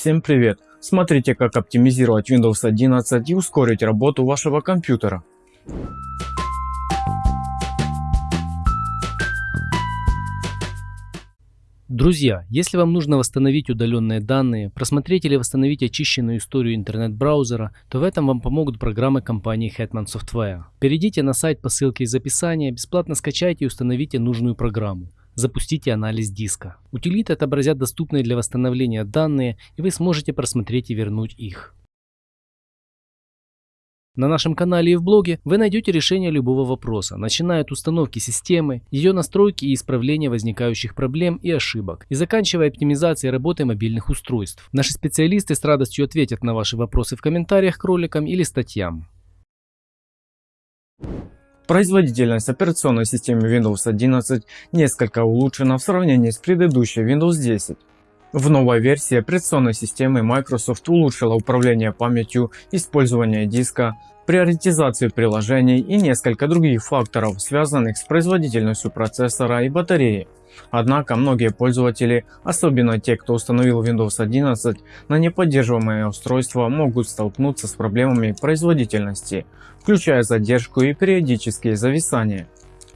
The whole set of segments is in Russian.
Всем привет! Смотрите как оптимизировать Windows 11 и ускорить работу вашего компьютера. Друзья, если вам нужно восстановить удаленные данные, просмотреть или восстановить очищенную историю интернет-браузера, то в этом вам помогут программы компании Hetman Software. Перейдите на сайт по ссылке из описания, бесплатно скачайте и установите нужную программу. Запустите анализ диска. Утилиты отобразят доступные для восстановления данные и вы сможете просмотреть и вернуть их. На нашем канале и в блоге вы найдете решение любого вопроса, начиная от установки системы, ее настройки и исправления возникающих проблем и ошибок, и заканчивая оптимизацией работы мобильных устройств. Наши специалисты с радостью ответят на ваши вопросы в комментариях к роликам или статьям. Производительность операционной системы Windows 11 несколько улучшена в сравнении с предыдущей Windows 10. В новой версии операционной системы Microsoft улучшила управление памятью, использование диска, приоритизацию приложений и несколько других факторов, связанных с производительностью процессора и батареи. Однако многие пользователи, особенно те, кто установил Windows 11 на неподдерживаемое устройство, могут столкнуться с проблемами производительности, включая задержку и периодические зависания.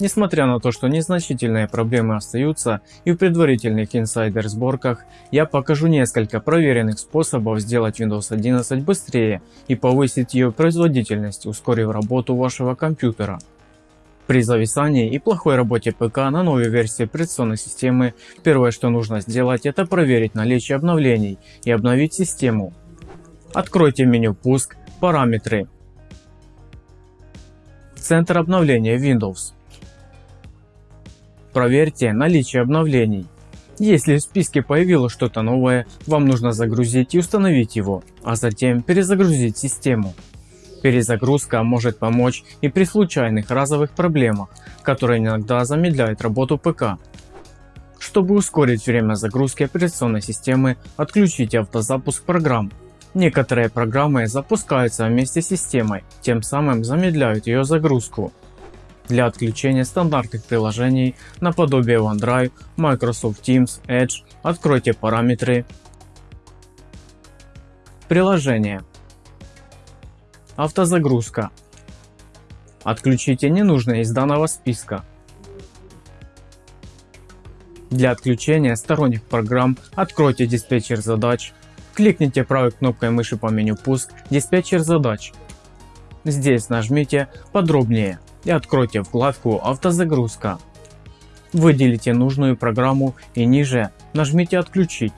Несмотря на то, что незначительные проблемы остаются и в предварительных инсайдер сборках, я покажу несколько проверенных способов сделать Windows 11 быстрее и повысить ее производительность, ускорив работу вашего компьютера. При зависании и плохой работе ПК на новой версии операционной системы, первое что нужно сделать это проверить наличие обновлений и обновить систему. Откройте меню «Пуск», «Параметры», Центр обновления Windows. Проверьте наличие обновлений. Если в списке появилось что-то новое, вам нужно загрузить и установить его, а затем перезагрузить систему. Перезагрузка может помочь и при случайных разовых проблемах, которые иногда замедляют работу ПК. Чтобы ускорить время загрузки операционной системы, отключите автозапуск программ. Некоторые программы запускаются вместе с системой, тем самым замедляют ее загрузку. Для отключения стандартных приложений наподобие OneDrive, Microsoft Teams, Edge откройте параметры Приложение Автозагрузка. Отключите ненужные из данного списка. Для отключения сторонних программ откройте диспетчер задач. Кликните правой кнопкой мыши по меню «Пуск» «Диспетчер задач». Здесь нажмите «Подробнее» и откройте вкладку «Автозагрузка». Выделите нужную программу и ниже нажмите «Отключить».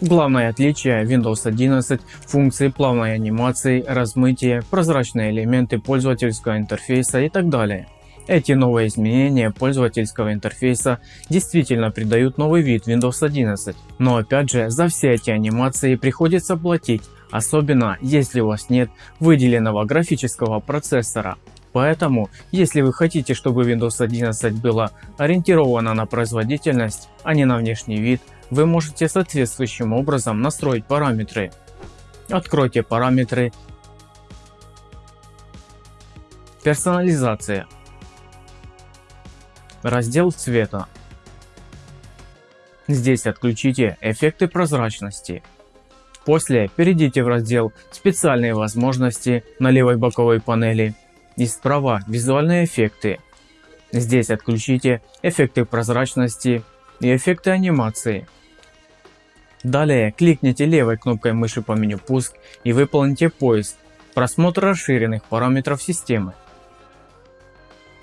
Главное отличие Windows 11 – функции плавной анимации, размытия, прозрачные элементы пользовательского интерфейса и так далее. Эти новые изменения пользовательского интерфейса действительно придают новый вид Windows 11. Но опять же за все эти анимации приходится платить, особенно если у вас нет выделенного графического процессора. Поэтому, если вы хотите, чтобы Windows 11 была ориентирована на производительность, а не на внешний вид, вы можете соответствующим образом настроить параметры. Откройте параметры Персонализация Раздел цвета Здесь отключите эффекты прозрачности. После перейдите в раздел «Специальные возможности» на левой боковой панели и справа «Визуальные эффекты». Здесь отключите эффекты прозрачности и эффекты анимации. Далее кликните левой кнопкой мыши по меню «Пуск» и выполните поиск «Просмотр расширенных параметров системы».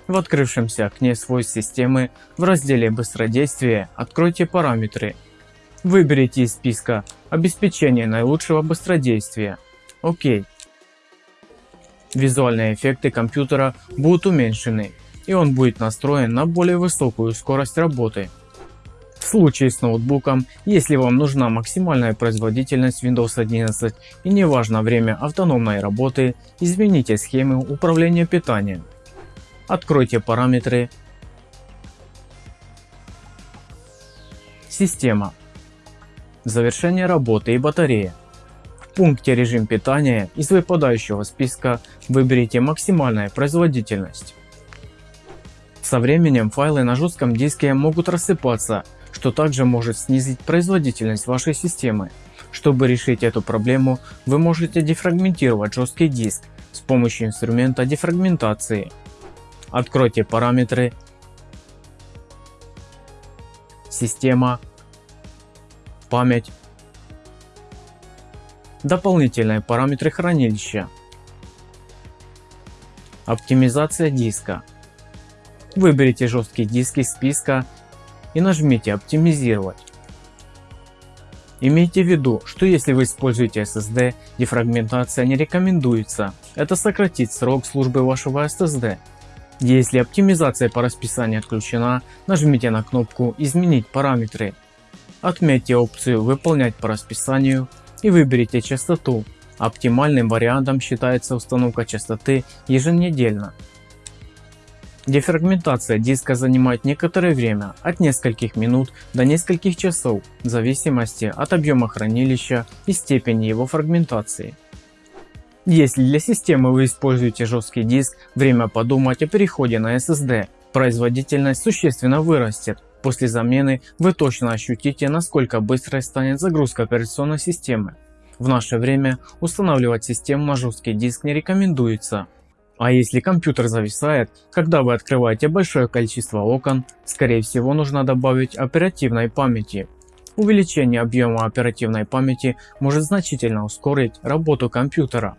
В открывшемся окне свойств системы в разделе «Быстродействие» откройте параметры. Выберите из списка «Обеспечение наилучшего быстродействия». ОК. Визуальные эффекты компьютера будут уменьшены и он будет настроен на более высокую скорость работы. В случае с ноутбуком, если вам нужна максимальная производительность Windows 11 и не важно время автономной работы, измените схемы управления питанием. Откройте параметры Система Завершение работы и батарея. В пункте режим питания из выпадающего списка выберите максимальная производительность. Со временем файлы на жестком диске могут рассыпаться что также может снизить производительность вашей системы. Чтобы решить эту проблему, вы можете дефрагментировать жесткий диск с помощью инструмента дефрагментации. Откройте параметры. Система. Память. Дополнительные параметры хранилища. Оптимизация диска. Выберите жесткий диск из списка и нажмите оптимизировать. Имейте в виду, что если вы используете SSD, дефрагментация не рекомендуется. Это сократит срок службы вашего SSD. Если оптимизация по расписанию отключена, нажмите на кнопку «Изменить параметры». Отметьте опцию «Выполнять по расписанию» и выберите частоту. Оптимальным вариантом считается установка частоты еженедельно. Дефрагментация диска занимает некоторое время, от нескольких минут до нескольких часов, в зависимости от объема хранилища и степени его фрагментации. Если для системы вы используете жесткий диск, время подумать о переходе на SSD. Производительность существенно вырастет. После замены вы точно ощутите насколько быстрой станет загрузка операционной системы. В наше время устанавливать систему на жесткий диск не рекомендуется. А если компьютер зависает, когда вы открываете большое количество окон, скорее всего нужно добавить оперативной памяти. Увеличение объема оперативной памяти может значительно ускорить работу компьютера.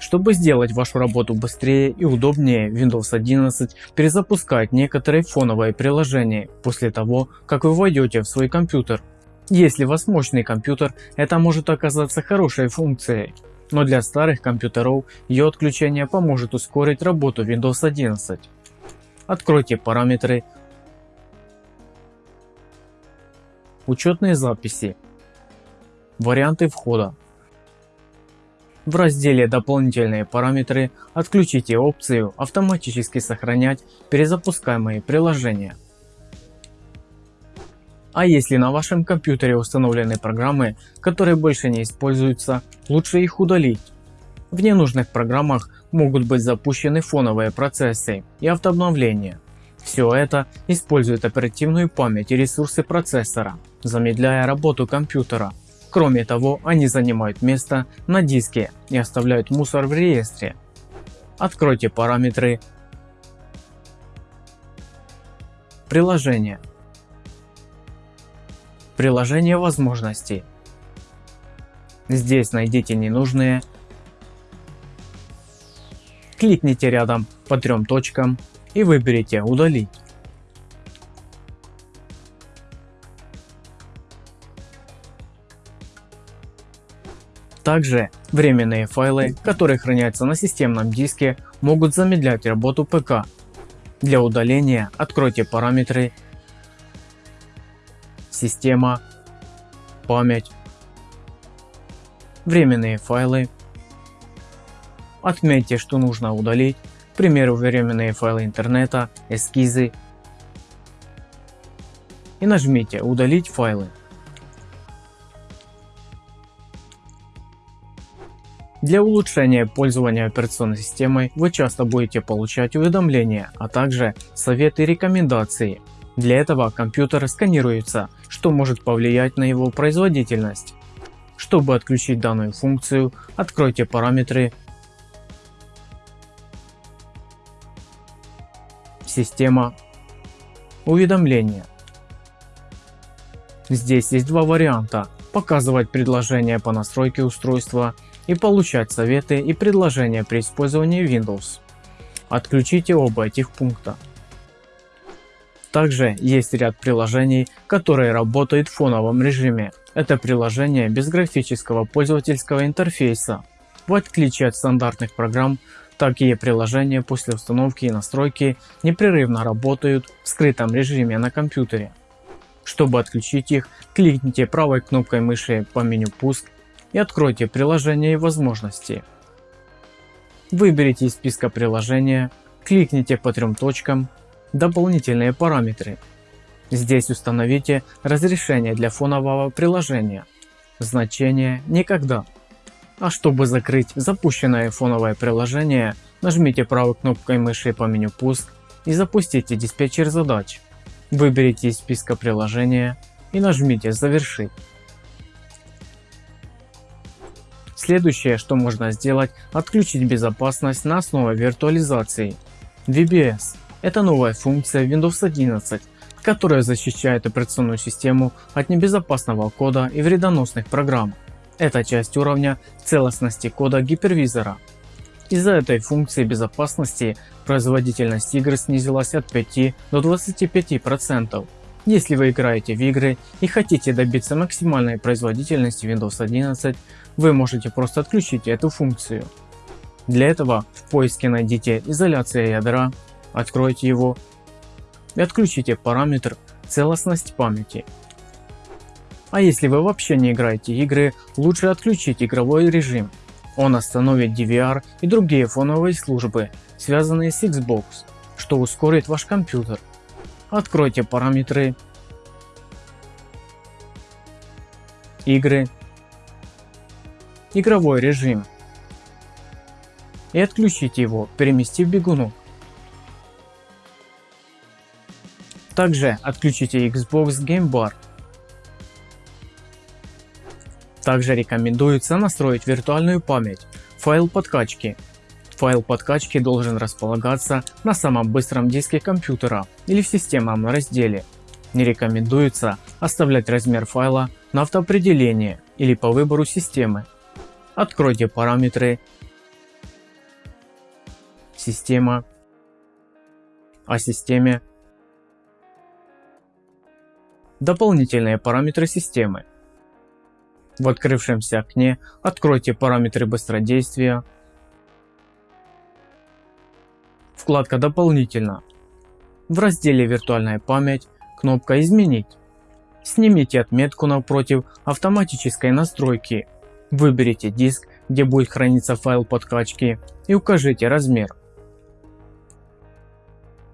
Чтобы сделать вашу работу быстрее и удобнее, Windows 11 перезапускает некоторые фоновые приложения после того, как вы войдете в свой компьютер. Если у вас мощный компьютер, это может оказаться хорошей функцией но для старых компьютеров ее отключение поможет ускорить работу Windows 11. Откройте параметры Учетные записи Варианты входа В разделе «Дополнительные параметры» отключите опцию «Автоматически сохранять перезапускаемые приложения». А если на вашем компьютере установлены программы, которые больше не используются, лучше их удалить. В ненужных программах могут быть запущены фоновые процессы и автообновления. Все это использует оперативную память и ресурсы процессора, замедляя работу компьютера. Кроме того, они занимают место на диске и оставляют мусор в реестре. Откройте параметры Приложение Приложение возможностей. Здесь найдите ненужные. Кликните рядом по трем точкам и выберите удалить. Также временные файлы, которые хранятся на системном диске, могут замедлять работу ПК. Для удаления откройте параметры система, память, временные файлы. Отметьте, что нужно удалить, к примеру временные файлы интернета, эскизы и нажмите удалить файлы. Для улучшения пользования операционной системой вы часто будете получать уведомления, а также советы и рекомендации. Для этого компьютер сканируется что может повлиять на его производительность. Чтобы отключить данную функцию, откройте параметры Система Уведомления. Здесь есть два варианта – показывать предложения по настройке устройства и получать советы и предложения при использовании Windows. Отключите оба этих пункта. Также есть ряд приложений, которые работают в фоновом режиме. Это приложения без графического пользовательского интерфейса. В отличие от стандартных программ, такие приложения после установки и настройки непрерывно работают в скрытом режиме на компьютере. Чтобы отключить их, кликните правой кнопкой мыши по меню «Пуск» и откройте приложения и возможности. Выберите из списка приложения, кликните по трем точкам Дополнительные параметры. Здесь установите разрешение для фонового приложения. Значение «Никогда». А чтобы закрыть запущенное фоновое приложение, нажмите правой кнопкой мыши по меню «Пуск» и запустите диспетчер задач. Выберите из списка приложения и нажмите «Завершить». Следующее, что можно сделать, отключить безопасность на основе виртуализации. VBS – это новая функция Windows 11, которая защищает операционную систему от небезопасного кода и вредоносных программ. Это часть уровня целостности кода гипервизора. Из-за этой функции безопасности производительность игр снизилась от 5 до 25%. Если вы играете в игры и хотите добиться максимальной производительности Windows 11, вы можете просто отключить эту функцию. Для этого в поиске найдите изоляция ядра, откройте его и отключите параметр целостность памяти. А если вы вообще не играете игры, лучше отключить игровой режим. Он остановит DVR и другие фоновые службы, связанные с Xbox, что ускорит ваш компьютер. Откройте параметры игры игровой режим и отключите его, переместив бегуну. Также отключите Xbox Game Bar. Также рекомендуется настроить виртуальную память, файл подкачки. Файл подкачки должен располагаться на самом быстром диске компьютера или в системном разделе. Не рекомендуется оставлять размер файла на автоопределение или по выбору системы. Откройте параметры Система О системе Дополнительные параметры системы В открывшемся окне откройте параметры быстродействия Вкладка «Дополнительно» В разделе «Виртуальная память» кнопка «Изменить». Снимите отметку напротив автоматической настройки Выберите диск, где будет храниться файл подкачки и укажите размер.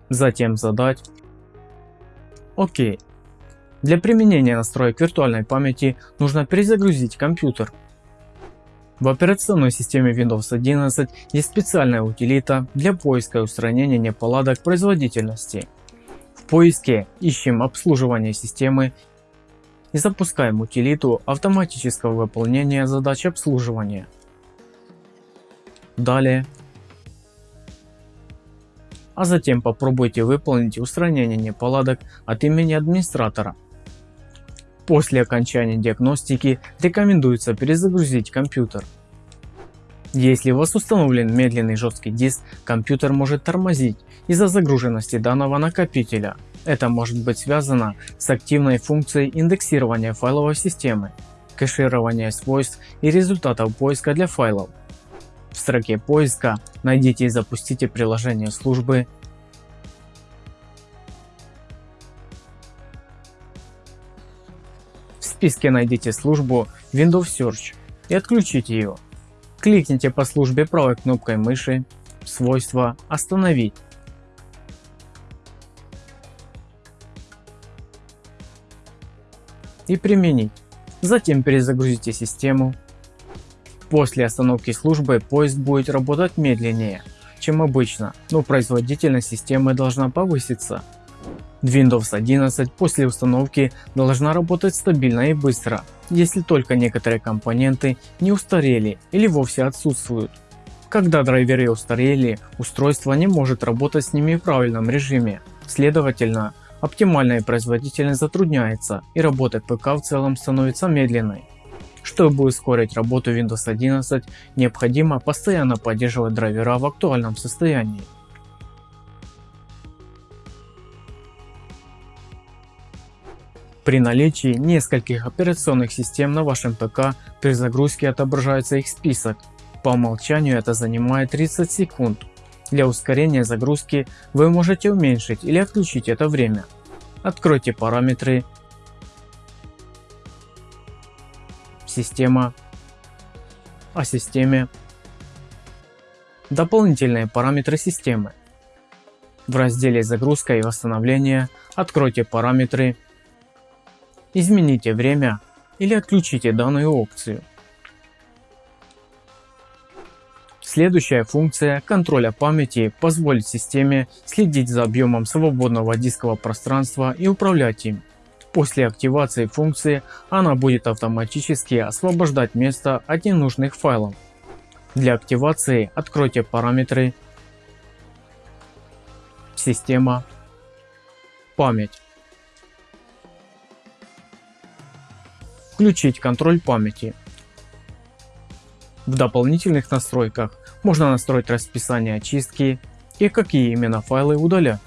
Затем задать ОК. Для применения настроек виртуальной памяти нужно перезагрузить компьютер. В операционной системе Windows 11 есть специальная утилита для поиска и устранения неполадок производительности. В поиске ищем обслуживание системы и запускаем утилиту автоматического выполнения задач обслуживания. Далее. А затем попробуйте выполнить устранение неполадок от имени администратора. После окончания диагностики рекомендуется перезагрузить компьютер. Если у вас установлен медленный жесткий диск, компьютер может тормозить из-за загруженности данного накопителя это может быть связано с активной функцией индексирования файловой системы, кэширования свойств и результатов поиска для файлов. В строке поиска найдите и запустите приложение службы списке найдите службу Windows Search и отключите ее. Кликните по службе правой кнопкой мыши, свойства, остановить и применить. Затем перезагрузите систему. После остановки службы поезд будет работать медленнее, чем обычно, но производительность системы должна повыситься. Windows 11 после установки должна работать стабильно и быстро, если только некоторые компоненты не устарели или вовсе отсутствуют. Когда драйверы устарели, устройство не может работать с ними в правильном режиме. Следовательно, оптимальная производительность затрудняется и работа ПК в целом становится медленной. Чтобы ускорить работу Windows 11, необходимо постоянно поддерживать драйвера в актуальном состоянии. При наличии нескольких операционных систем на вашем ПК при загрузке отображается их список. По умолчанию это занимает 30 секунд. Для ускорения загрузки вы можете уменьшить или отключить это время. Откройте параметры Система О системе Дополнительные параметры системы В разделе загрузка и восстановление откройте параметры Измените время или отключите данную опцию Следующая функция контроля памяти позволит системе следить за объемом свободного дискового пространства и управлять им. После активации функции она будет автоматически освобождать место от ненужных файлов. Для активации откройте параметры Система Память Включить контроль памяти. В дополнительных настройках можно настроить расписание очистки и какие именно файлы удалять.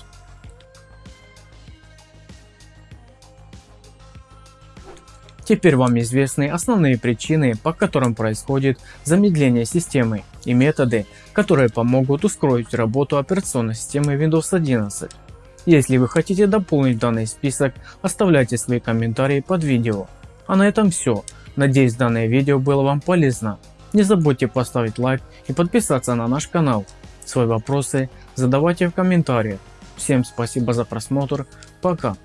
Теперь вам известны основные причины, по которым происходит замедление системы и методы, которые помогут ускорить работу операционной системы Windows 11. Если вы хотите дополнить данный список, оставляйте свои комментарии под видео. А на этом все. Надеюсь данное видео было вам полезно. Не забудьте поставить лайк и подписаться на наш канал. Свои вопросы задавайте в комментариях. Всем спасибо за просмотр. Пока.